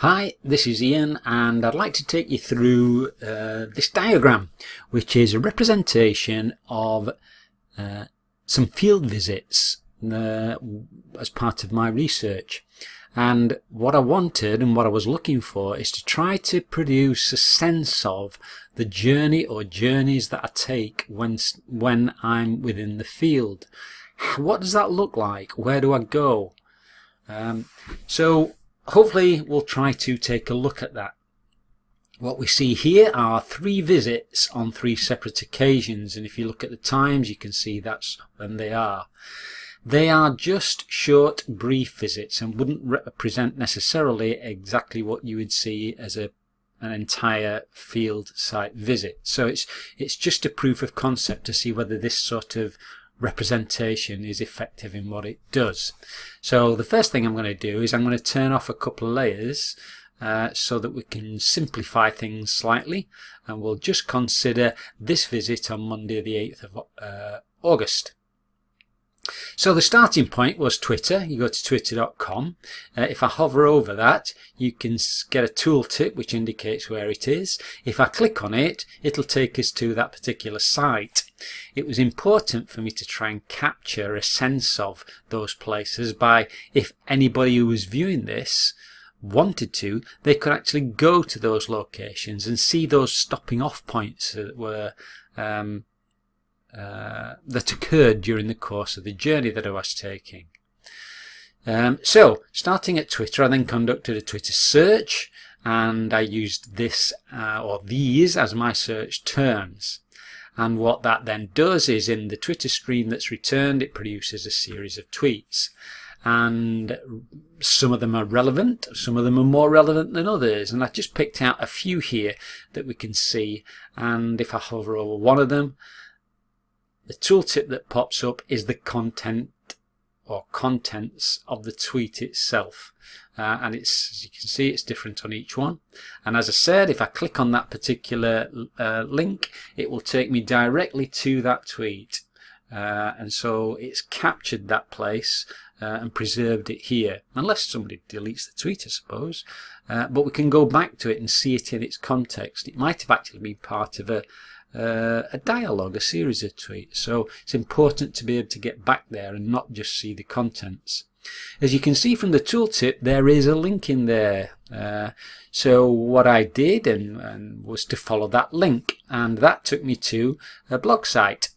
Hi, this is Ian and I'd like to take you through uh, this diagram which is a representation of uh, some field visits uh, as part of my research and what I wanted and what I was looking for is to try to produce a sense of the journey or journeys that I take when, when I'm within the field. What does that look like? Where do I go? Um, so hopefully we'll try to take a look at that. What we see here are three visits on three separate occasions and if you look at the times you can see that's when they are. They are just short brief visits and wouldn't represent necessarily exactly what you would see as a an entire field site visit. So it's it's just a proof of concept to see whether this sort of representation is effective in what it does. So the first thing I'm going to do is I'm going to turn off a couple of layers uh, so that we can simplify things slightly and we'll just consider this visit on Monday the 8th of uh, August. So the starting point was Twitter. You go to twitter.com. Uh, if I hover over that, you can get a tooltip which indicates where it is. If I click on it, it'll take us to that particular site. It was important for me to try and capture a sense of those places by if anybody who was viewing this wanted to, they could actually go to those locations and see those stopping off points that were um, uh, that occurred during the course of the journey that I was taking. Um, so, starting at Twitter, I then conducted a Twitter search and I used this uh, or these as my search terms. And what that then does is in the Twitter stream that's returned, it produces a series of tweets. And some of them are relevant, some of them are more relevant than others. And I just picked out a few here that we can see. And if I hover over one of them, the tooltip that pops up is the content or contents of the tweet itself. Uh, and it's as you can see it's different on each one. And as I said if I click on that particular uh, link it will take me directly to that tweet. Uh, and so it's captured that place uh, and preserved it here. Unless somebody deletes the tweet I suppose. Uh, but we can go back to it and see it in its context. It might have actually been part of a uh, a dialogue, a series of tweets. So it's important to be able to get back there and not just see the contents. As you can see from the tooltip, there is a link in there. Uh, so what I did and, and was to follow that link, and that took me to a blog site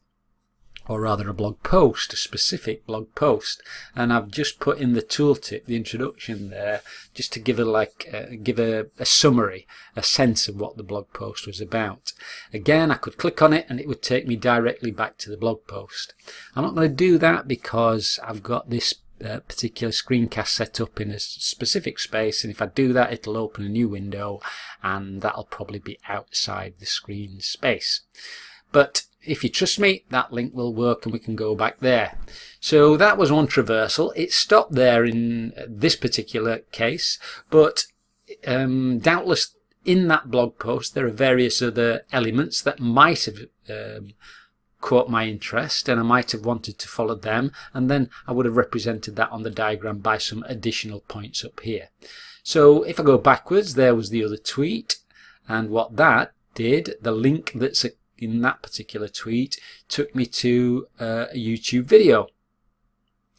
or rather a blog post, a specific blog post. And I've just put in the tooltip, the introduction there, just to give a like, uh, give a, a, summary, a sense of what the blog post was about. Again, I could click on it and it would take me directly back to the blog post. I'm not going to do that because I've got this uh, particular screencast set up in a specific space and if I do that it'll open a new window and that'll probably be outside the screen space. But if you trust me, that link will work and we can go back there. So that was one traversal. It stopped there in this particular case, but um, doubtless in that blog post there are various other elements that might have um, caught my interest and I might have wanted to follow them and then I would have represented that on the diagram by some additional points up here. So if I go backwards, there was the other tweet and what that did, the link that's in that particular tweet took me to uh, a YouTube video.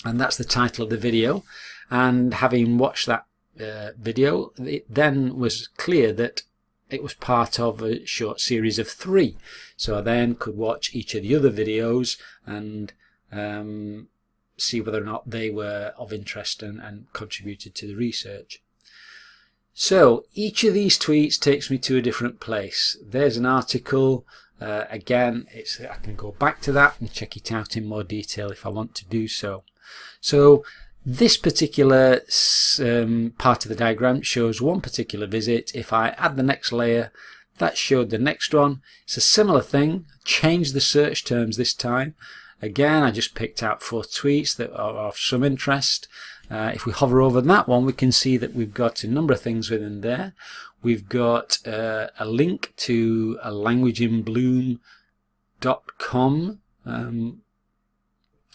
And that's the title of the video. And having watched that uh, video, it then was clear that it was part of a short series of three. So I then could watch each of the other videos and um, see whether or not they were of interest and, and contributed to the research. So each of these tweets takes me to a different place. There's an article uh, again, it's I can go back to that and check it out in more detail if I want to do so. So this particular um, part of the diagram shows one particular visit. If I add the next layer, that showed the next one. It's a similar thing, change the search terms this time. Again, I just picked out four tweets that are of some interest. Uh, if we hover over that one, we can see that we've got a number of things within there. We've got uh, a link to a languageinbloom.com. Um,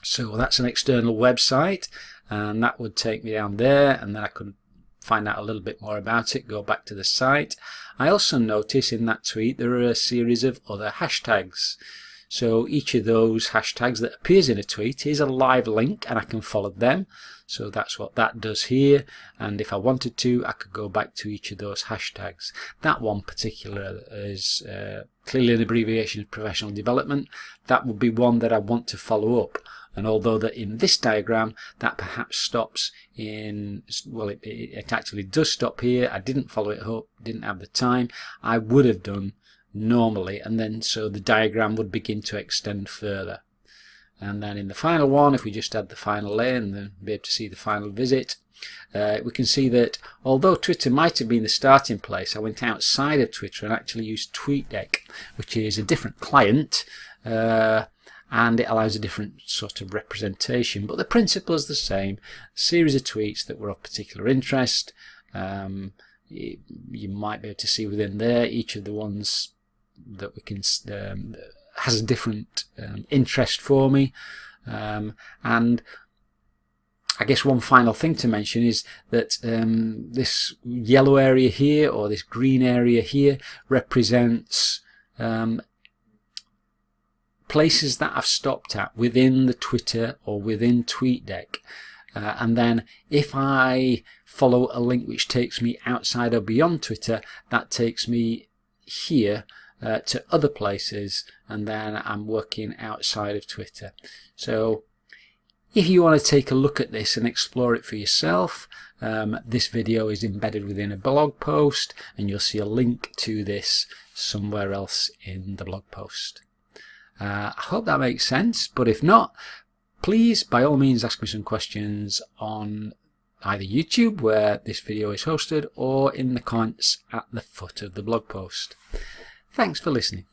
so that's an external website and that would take me down there and then I could find out a little bit more about it, go back to the site. I also notice in that tweet there are a series of other hashtags. So each of those hashtags that appears in a tweet is a live link and I can follow them. So that's what that does here. And if I wanted to, I could go back to each of those hashtags. That one particular is uh, clearly an abbreviation of professional development. That would be one that I want to follow up. And although that in this diagram that perhaps stops in, well it, it actually does stop here, I didn't follow it up, didn't have the time, I would have done normally and then so the diagram would begin to extend further. And then in the final one, if we just add the final layer and then be able to see the final visit, uh, we can see that although Twitter might have been the starting place, I went outside of Twitter and actually used TweetDeck, which is a different client, uh, and it allows a different sort of representation. But the principle is the same. A series of tweets that were of particular interest. Um, you, you might be able to see within there each of the ones that we can um, has a different um, interest for me um, and I guess one final thing to mention is that um, this yellow area here or this green area here represents um, places that I've stopped at within the Twitter or within TweetDeck. Uh, and then if I follow a link which takes me outside or beyond Twitter, that takes me here uh, to other places and then I'm working outside of Twitter. So if you want to take a look at this and explore it for yourself, um, this video is embedded within a blog post and you'll see a link to this somewhere else in the blog post. Uh, I hope that makes sense, but if not, please by all means ask me some questions on either YouTube where this video is hosted or in the comments at the foot of the blog post. Thanks for listening.